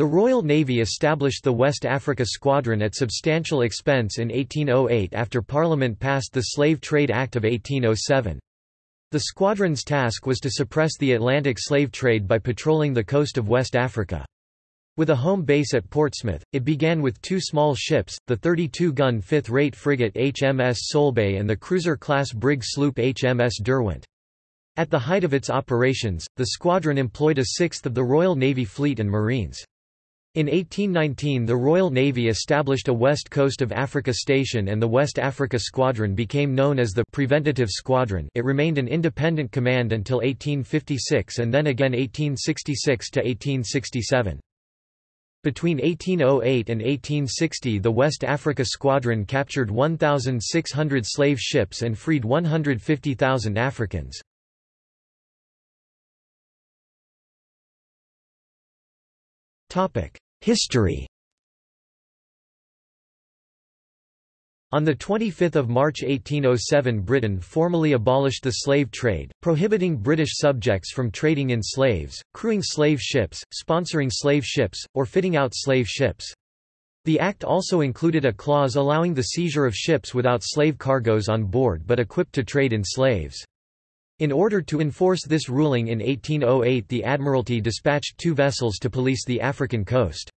The Royal Navy established the West Africa Squadron at substantial expense in 1808 after Parliament passed the Slave Trade Act of 1807. The squadron's task was to suppress the Atlantic slave trade by patrolling the coast of West Africa. With a home base at Portsmouth, it began with two small ships, the 32-gun fifth-rate frigate HMS Solbay and the cruiser-class brig sloop HMS Derwent. At the height of its operations, the squadron employed a sixth of the Royal Navy fleet and Marines. In 1819 the Royal Navy established a West Coast of Africa station and the West Africa Squadron became known as the «Preventative Squadron» it remained an independent command until 1856 and then again 1866 to 1867. Between 1808 and 1860 the West Africa Squadron captured 1,600 slave ships and freed 150,000 Africans. History On 25 March 1807 Britain formally abolished the slave trade, prohibiting British subjects from trading in slaves, crewing slave ships, sponsoring slave ships, or fitting out slave ships. The act also included a clause allowing the seizure of ships without slave cargoes on board but equipped to trade in slaves. In order to enforce this ruling in 1808 the Admiralty dispatched two vessels to police the African coast.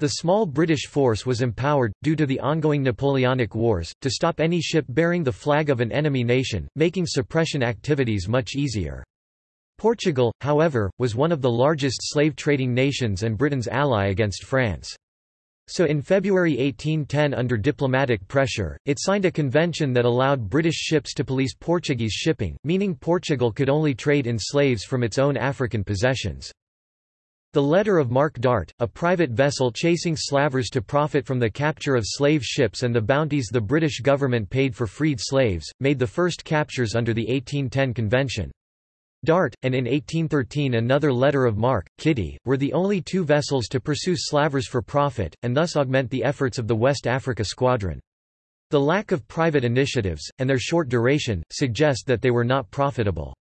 The small British force was empowered, due to the ongoing Napoleonic Wars, to stop any ship bearing the flag of an enemy nation, making suppression activities much easier. Portugal, however, was one of the largest slave-trading nations and Britain's ally against France. So in February 1810 under diplomatic pressure, it signed a convention that allowed British ships to police Portuguese shipping, meaning Portugal could only trade in slaves from its own African possessions. The letter of marque Dart, a private vessel chasing slavers to profit from the capture of slave ships and the bounties the British government paid for freed slaves, made the first captures under the 1810 convention. Dart, and in 1813 another letter of marque, Kitty, were the only two vessels to pursue slavers for profit, and thus augment the efforts of the West Africa Squadron. The lack of private initiatives, and their short duration, suggest that they were not profitable.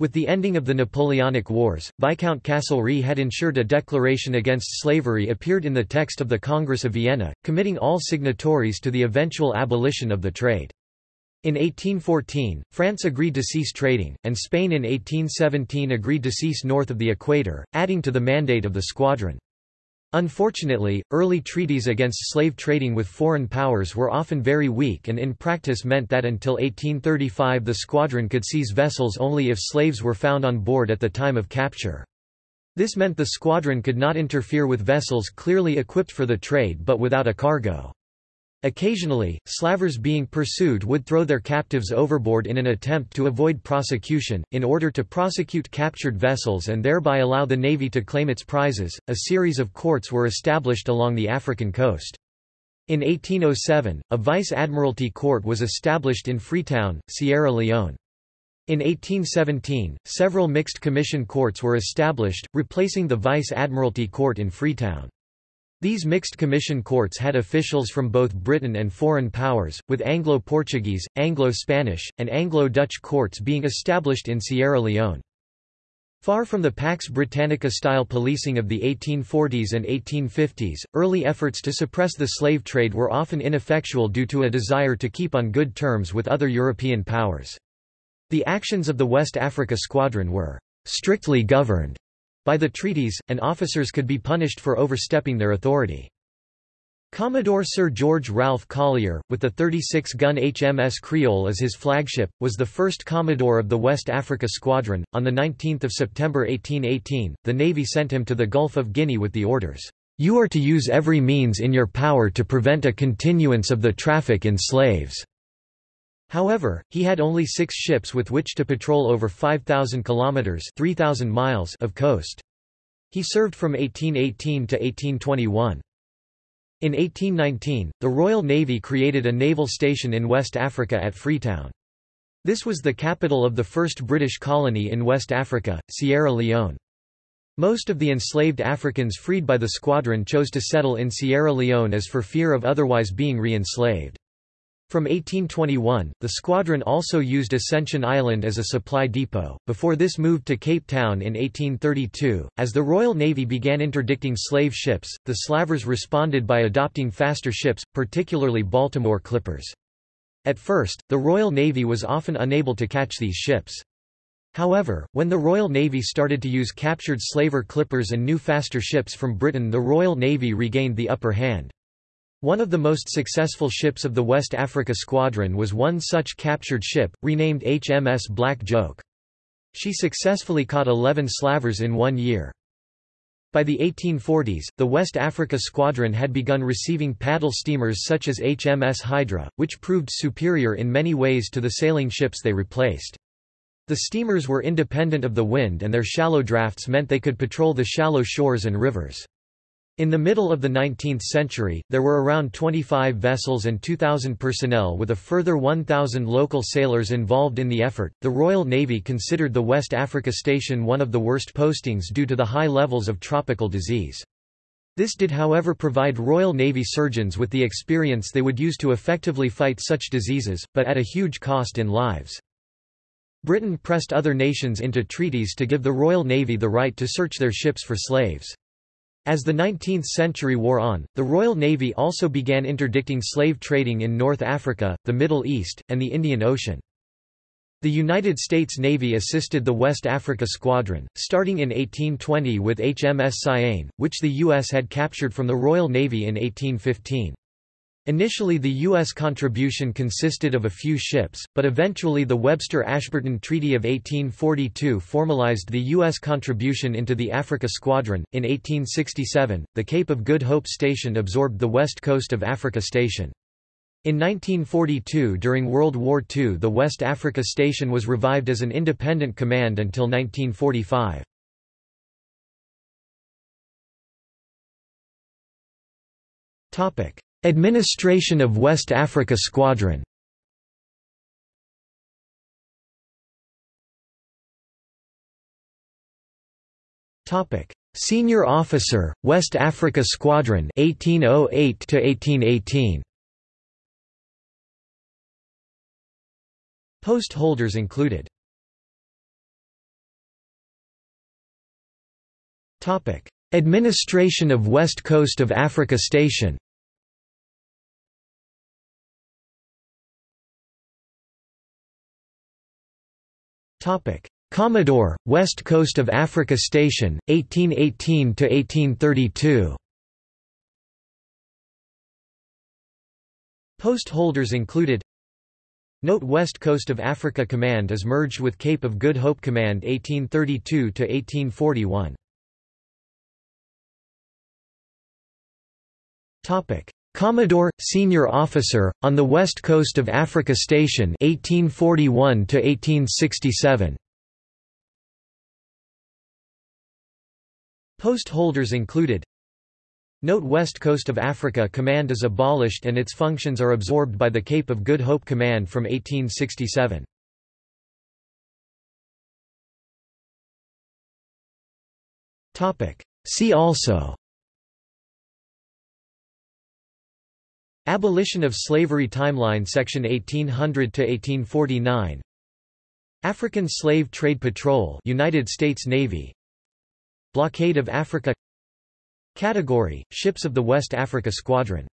With the ending of the Napoleonic Wars, Viscount Castlereagh had ensured a declaration against slavery appeared in the text of the Congress of Vienna, committing all signatories to the eventual abolition of the trade. In 1814, France agreed to cease trading, and Spain in 1817 agreed to cease north of the equator, adding to the mandate of the squadron. Unfortunately, early treaties against slave trading with foreign powers were often very weak and in practice meant that until 1835 the squadron could seize vessels only if slaves were found on board at the time of capture. This meant the squadron could not interfere with vessels clearly equipped for the trade but without a cargo. Occasionally, slavers being pursued would throw their captives overboard in an attempt to avoid prosecution. In order to prosecute captured vessels and thereby allow the Navy to claim its prizes, a series of courts were established along the African coast. In 1807, a Vice Admiralty Court was established in Freetown, Sierra Leone. In 1817, several mixed commission courts were established, replacing the Vice Admiralty Court in Freetown. These mixed commission courts had officials from both Britain and foreign powers, with Anglo-Portuguese, Anglo-Spanish, and Anglo-Dutch courts being established in Sierra Leone. Far from the Pax Britannica-style policing of the 1840s and 1850s, early efforts to suppress the slave trade were often ineffectual due to a desire to keep on good terms with other European powers. The actions of the West Africa Squadron were strictly governed by the treaties, and officers could be punished for overstepping their authority. Commodore Sir George Ralph Collier, with the 36-gun HMS Creole as his flagship, was the first Commodore of the West Africa Squadron. On 19 September 1818, the Navy sent him to the Gulf of Guinea with the orders, "'You are to use every means in your power to prevent a continuance of the traffic in slaves." However, he had only six ships with which to patrol over 5,000 kilometers (3,000 miles) of coast. He served from 1818 to 1821. In 1819, the Royal Navy created a naval station in West Africa at Freetown. This was the capital of the first British colony in West Africa, Sierra Leone. Most of the enslaved Africans freed by the squadron chose to settle in Sierra Leone as for fear of otherwise being re-enslaved. From 1821, the squadron also used Ascension Island as a supply depot, before this moved to Cape Town in 1832. As the Royal Navy began interdicting slave ships, the slavers responded by adopting faster ships, particularly Baltimore clippers. At first, the Royal Navy was often unable to catch these ships. However, when the Royal Navy started to use captured slaver clippers and new faster ships from Britain the Royal Navy regained the upper hand. One of the most successful ships of the West Africa Squadron was one such captured ship, renamed HMS Black Joke. She successfully caught 11 slavers in one year. By the 1840s, the West Africa Squadron had begun receiving paddle steamers such as HMS Hydra, which proved superior in many ways to the sailing ships they replaced. The steamers were independent of the wind and their shallow drafts meant they could patrol the shallow shores and rivers. In the middle of the 19th century, there were around 25 vessels and 2,000 personnel with a further 1,000 local sailors involved in the effort. The Royal Navy considered the West Africa Station one of the worst postings due to the high levels of tropical disease. This did however provide Royal Navy surgeons with the experience they would use to effectively fight such diseases, but at a huge cost in lives. Britain pressed other nations into treaties to give the Royal Navy the right to search their ships for slaves. As the 19th century wore on, the Royal Navy also began interdicting slave trading in North Africa, the Middle East, and the Indian Ocean. The United States Navy assisted the West Africa Squadron, starting in 1820 with HMS Cyane, which the U.S. had captured from the Royal Navy in 1815. Initially the U.S. contribution consisted of a few ships, but eventually the Webster-Ashburton Treaty of 1842 formalized the U.S. contribution into the Africa Squadron. In 1867, the Cape of Good Hope Station absorbed the west coast of Africa Station. In 1942 during World War II the West Africa Station was revived as an independent command until 1945. Topic: Administration of West Africa Squadron Senior Officer, West Africa Squadron 1808 to 1818. Post holders included. Administration of West Coast of Africa Station Topic: Commodore, West Coast of Africa Station, 1818 to 1832. Post holders included Note West Coast of Africa Command is merged with Cape of Good Hope Command 1832 to 1841. Topic: Commodore, Senior Officer, on the West Coast of Africa Station 1841 1867. Post holders included Note West Coast of Africa Command is abolished and its functions are absorbed by the Cape of Good Hope Command from 1867. See also Abolition of Slavery Timeline Section 1800 to 1849 African Slave Trade Patrol United States Navy. Blockade of Africa. Category Ships of the West Africa Squadron